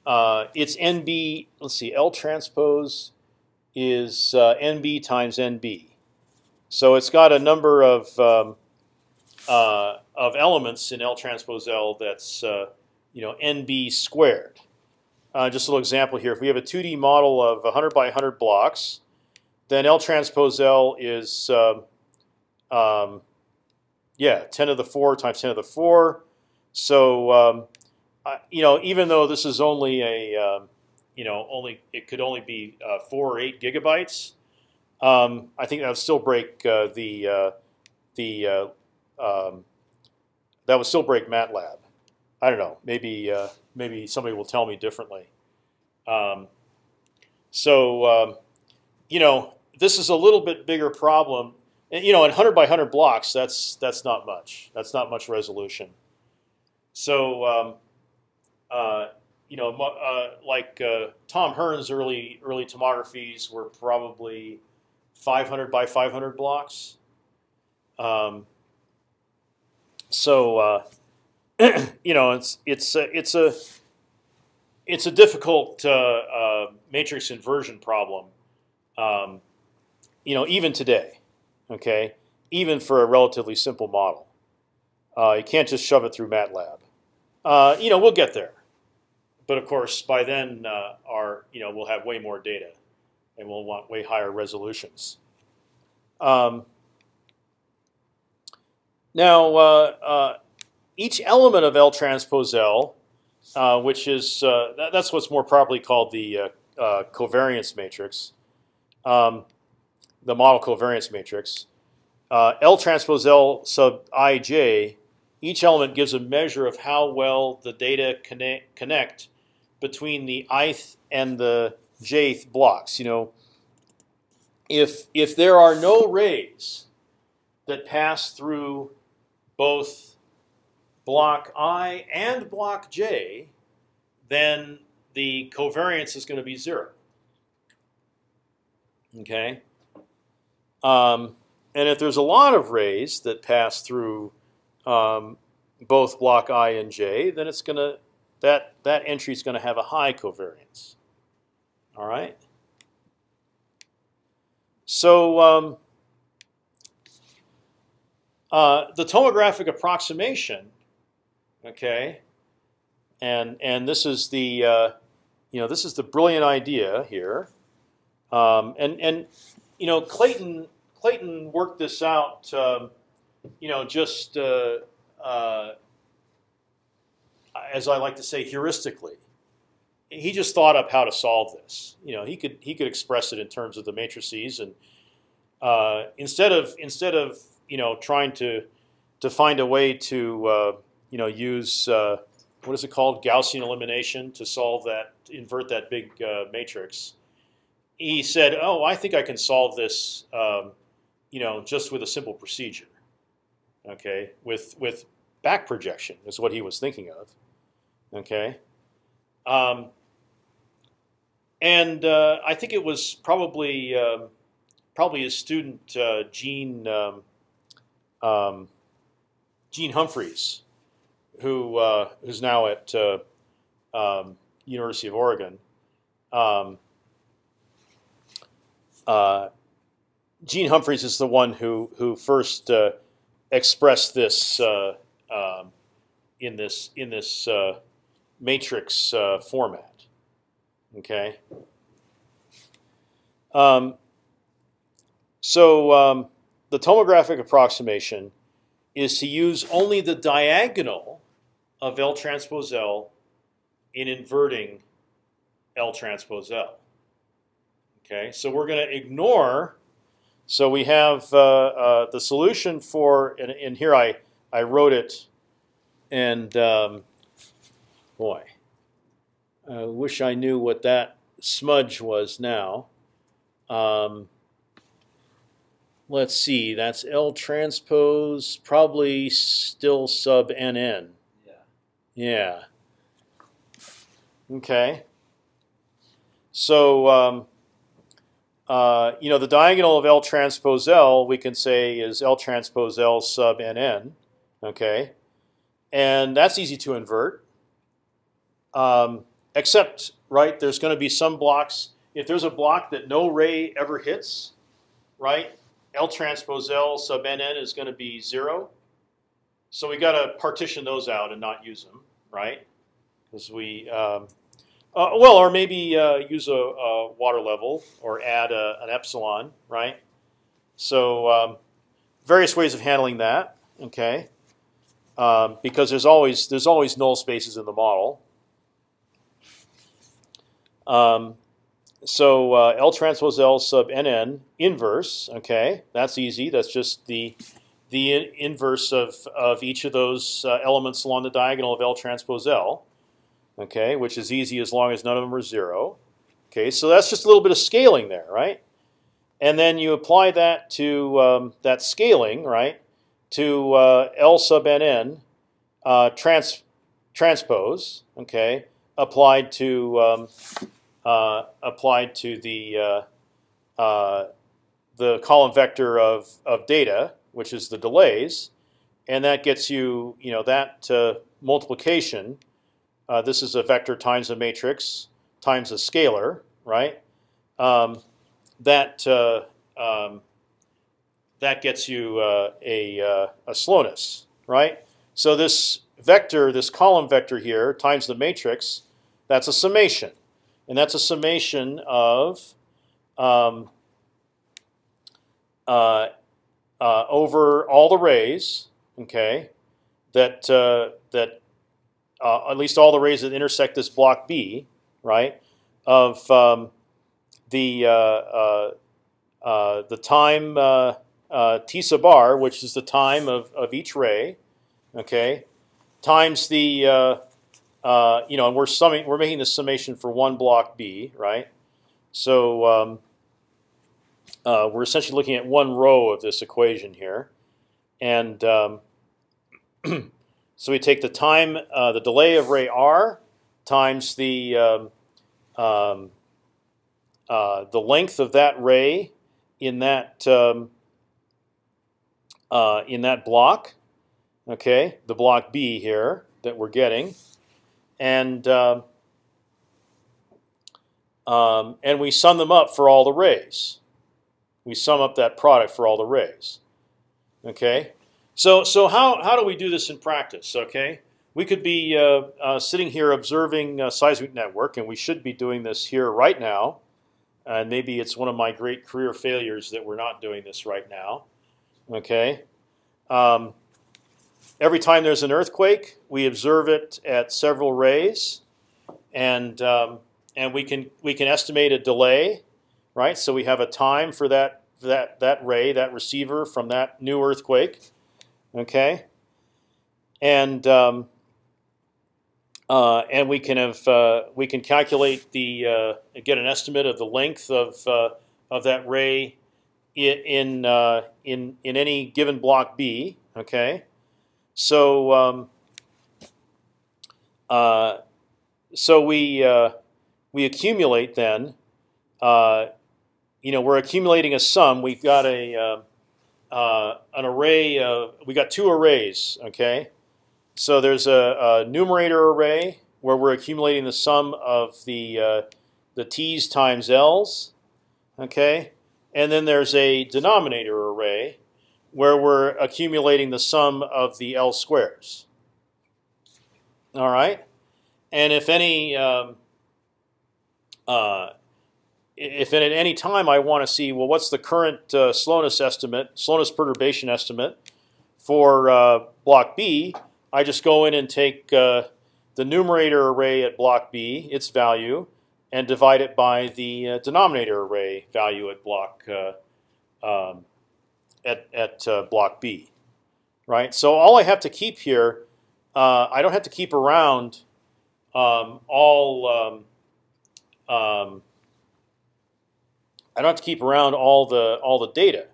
uh, uh, it's NB. Let's see, L transpose is uh, NB times NB. So it's got a number of um, uh, of elements in L transpose L that's uh, you know NB squared. just a little example here. If we have a 2D model of 100 by 100 blocks, then L transpose L is um, um, yeah, 10 to the 4 times 10 to the 4. So um, You know, even though this is only a um, you know only it could only be uh, four or eight gigabytes, um, I think that would still break uh, the uh, the uh, um, that would still break MATLAB. I don't know. Maybe uh, maybe somebody will tell me differently. Um, so you know, this is a little bit bigger problem you know, in hundred by hundred blocks, that's that's not much. That's not much resolution. So, um, uh, you know, uh, like uh, Tom Hearn's early early tomographies were probably 500 by 500 blocks. Um, so, uh, you know, it's it's it's a it's a difficult uh, uh, matrix inversion problem. Um, you know, even today okay, even for a relatively simple model. You can't just shove it through MATLAB. You know, we'll get there, but of course, by then, uh, our you know we'll have way more data, and we'll want way higher resolutions. Um, now, uh, uh, each element of L transpose L, uh, which is that, that's what's more properly called the covariance matrix. Um, the model covariance matrix. Uh, L transpose L sub ij, each element gives a measure of how well the data connect, connect between the ith and the jth blocks. You know, if if there are no rays that pass through both block i and block j, then the covariance is going to be zero. Okay. Um, and if there's a lot of rays that pass through um, both block i and j, then it's going to that that entry is going to have a high covariance. All right. So um, uh, the tomographic approximation, okay, and and this is the uh, you know this is the brilliant idea here, um, and and you know Clayton Clayton worked this out, um, you know, just uh, uh, as I like to say, heuristically. He just thought up how to solve this. You know, he could he could express it in terms of the matrices, and uh, instead of instead of you know trying to to find a way to uh, you know, use uh, what is it called, Gaussian elimination to solve that, invert that big uh, matrix. He said, "Oh, I think I can solve this, um, you know, just with a simple procedure." Okay, with with back projection is what he was thinking of. Okay, um, and uh, I think it was probably um, probably his student uh, Gene um, um, Gene Humphreys, who uh, who's now at uh, um, University of Oregon. Um, uh, Gene Humphreys is the one who who first uh, expressed this uh, in this in this uh, matrix format. Okay. Um, so um, the tomographic approximation is to use only the diagonal of L transpose L in inverting L transpose L. Okay, so we're going to ignore. So we have uh, uh, the solution for, and, and, here I I wrote it, and um, boy, I wish I knew what that smudge was now. Um, let's see, that's L transpose, probably still sub NN. Yeah. Yeah. Okay. So, um, uh, you know, the diagonal of L transpose L, we can say is L transpose L sub NN. Okay. And that's easy to invert. Um, except, right, there's going to be some blocks. If there's a block that no ray ever hits, right, L transpose L sub NN is going to be zero. So we got to partition those out and not use them, right? Because we, um, uh, well, or maybe uh, use a, a, water level or add a, an epsilon, right? So um, various ways of handling that, okay? Um, because there's always there's always null spaces in the model. Um, so uh, L transpose L sub NN inverse. Okay, that's easy. That's just the the in inverse of of each of those uh, elements along the diagonal of L transpose L. Okay, which is easy as long as none of them are zero. Okay, so that's just a little bit of scaling there, right? And then you apply that to um, that scaling, right, to uh, L sub NN uh, trans transpose. Okay, applied to um, applied to the uh, uh, the column vector of of data, which is the delays, and that gets you you know that multiplication. this is a vector times a matrix times a scalar, right? Um, that um, that gets you uh, a, uh, a slowness, right? So this vector, this column vector here, times the matrix, that's a summation and that's a summation of um, uh, uh, over all the rays. Okay, that uh, that uh, at least all the rays that intersect this block B, right? Of um, the uh, uh, the time t sub r, which is the time of of each ray. Okay, times the uh, you know, and we're summing, we're making the summation for one block B, right? So um, uh, we're essentially looking at one row of this equation here, and um, so we take the time, uh, the delay of ray r times the um, um uh, the length of that ray in that um, uh, in that block. Okay, the block B here that we're getting and uh, um, and we sum them up for all the rays. We sum up that product for all the rays. Okay, so so how how do we do this in practice? Okay, we could be uh, uh, sitting here observing a seismic network, and we should be doing this here right now. And maybe it's one of my great career failures that we're not doing this right now. Okay. Um, Every time there's an earthquake, we observe it at several rays, and um, and we can we can estimate a delay, right? So we have a time for that that that ray, that receiver from that new earthquake. Okay, and um, uh, and we can have uh, we can calculate the uh, get an estimate of the length of uh, of that ray in uh, in in any given block B. Okay, so um, uh, so we we accumulate then. you know, we're accumulating a sum. We've got a an array. Of, we got two arrays. Okay. So there's a, a, numerator array where we're accumulating the sum of the uh, the t's times l's, okay, and then there's a denominator array where we're accumulating the sum of the l squares. All right, and if any um, uh, if at any time I want to see well, what's the current uh, slowness estimate, slowness perturbation estimate for uh, block B? I just go in and take uh, the numerator array at block B, its value, and divide it by the uh, denominator array value at block uh, um, at at uh, block B, right? So all I have to keep here, uh, I don't have to keep around um, all. Um, um, I don't have to keep around all the all the data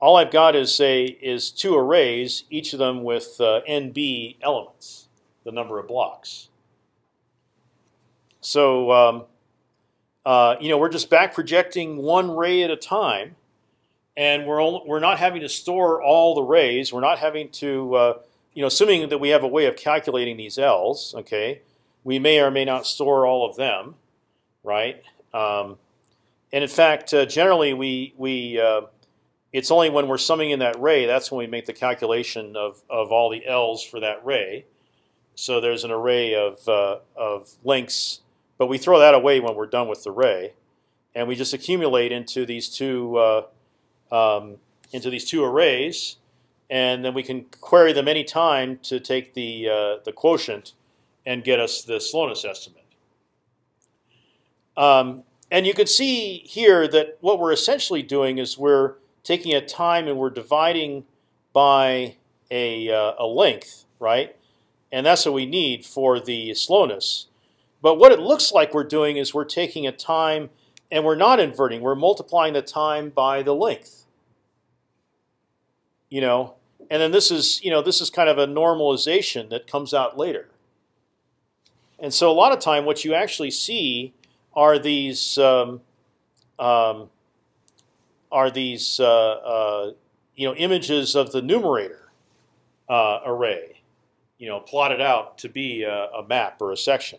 all I've got is say is two arrays, each of them with uh, nb elements, the number of blocks. So um, uh, you know we're just back projecting one ray at a time, and we're only, we're not having to store all the rays. We're not having to uh, you know assuming that we have a way of calculating these l's. Okay, we may or may not store all of them, right? Um, and in fact, uh, generally we we uh, it's only when we're summing in that ray that's when we make the calculation of of all the l's for that ray. So there's an array of uh, of links, but we throw that away when we're done with the ray, and we just accumulate into these two uh, um, into these two arrays, and then we can query them any time to take the uh, the quotient and get us the slowness estimate. Um, and you can see here that what we're essentially doing is we're taking a time and we're dividing by a, uh, a length, right? And that's what we need for the slowness. But what it looks like we're doing is we're taking a time and we're not inverting. We're multiplying the time by the length. You know, and then this is you know this is kind of a normalization that comes out later. And so a lot of time, what you actually see are these um, um, are these uh, uh, you know images of the numerator uh, array, you know, plotted out to be a, a map or a section.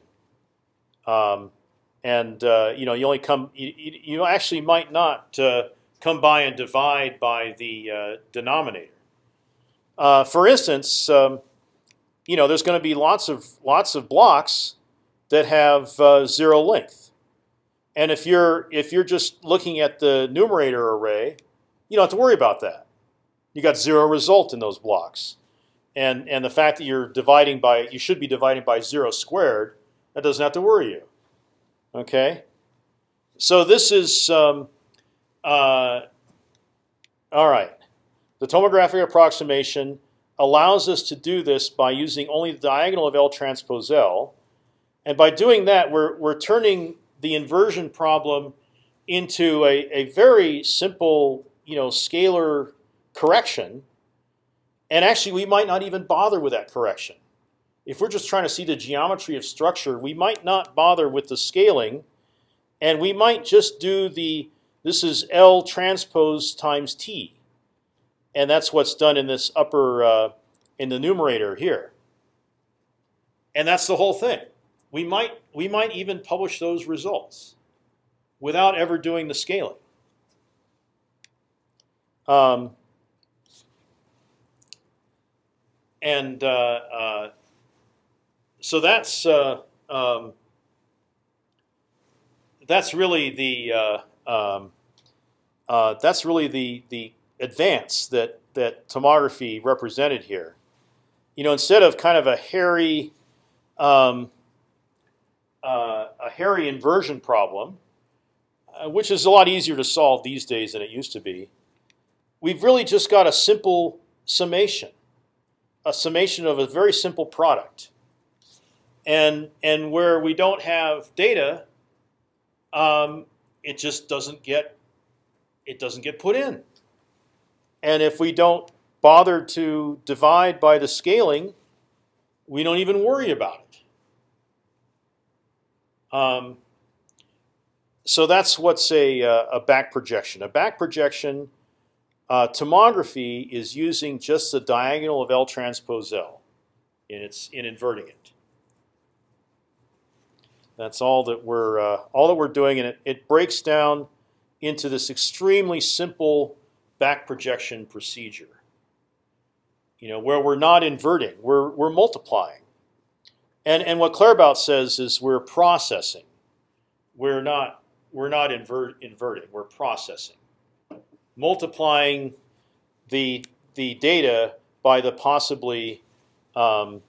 Um, and uh, you know, you only come you, you actually might not uh, come by and divide by the uh, denominator. for instance, um, you know, there's going to be lots of lots of blocks that have zero length. And if you're if you're just looking at the numerator array, you don't have to worry about that. You got zero result in those blocks, and and the fact that you're dividing by you should be dividing by zero squared, that doesn't have to worry you. Okay, so this is um, uh, all right. The tomographic approximation allows us to do this by using only the diagonal of L transpose L, and by doing that, we're we're turning the inversion problem into a, a very simple, you know, scalar correction. And actually, we might not even bother with that correction. If we're just trying to see the geometry of structure, we might not bother with the scaling, and we might just do the this is L transpose times T, and that's what's done in this upper uh, in the numerator here. And that's the whole thing we might we might even publish those results without ever doing the scaling. Um, and uh, uh, so that's uh, um, that's really the uh, um, uh, that's really the the advance that that tomography represented here. You know, instead of kind of a hairy um, uh, a hairy inversion problem, uh, which is a lot easier to solve these days than it used to be. We've really just got a simple summation. a summation of a very simple product, and and where we don't have data, um, it just doesn't get it doesn't get put in. And if we don't bother to divide by the scaling, we don't even worry about it. Um, so that's what's a, uh, a back projection. A back projection uh, tomography is using just the diagonal of L transpose L in its in inverting it. That's all that we're uh, all that we're doing, and it, it breaks down into this extremely simple back projection procedure. You know, where we're not inverting, we're we're multiplying, and and what Claerbout says is we're processing. We're not we're not invert, inverting. We're processing, multiplying the the data by the possibly um,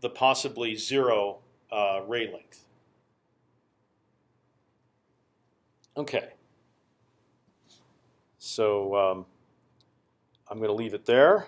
the possibly zero uh, ray length. Okay. So um, I'm going to leave it there.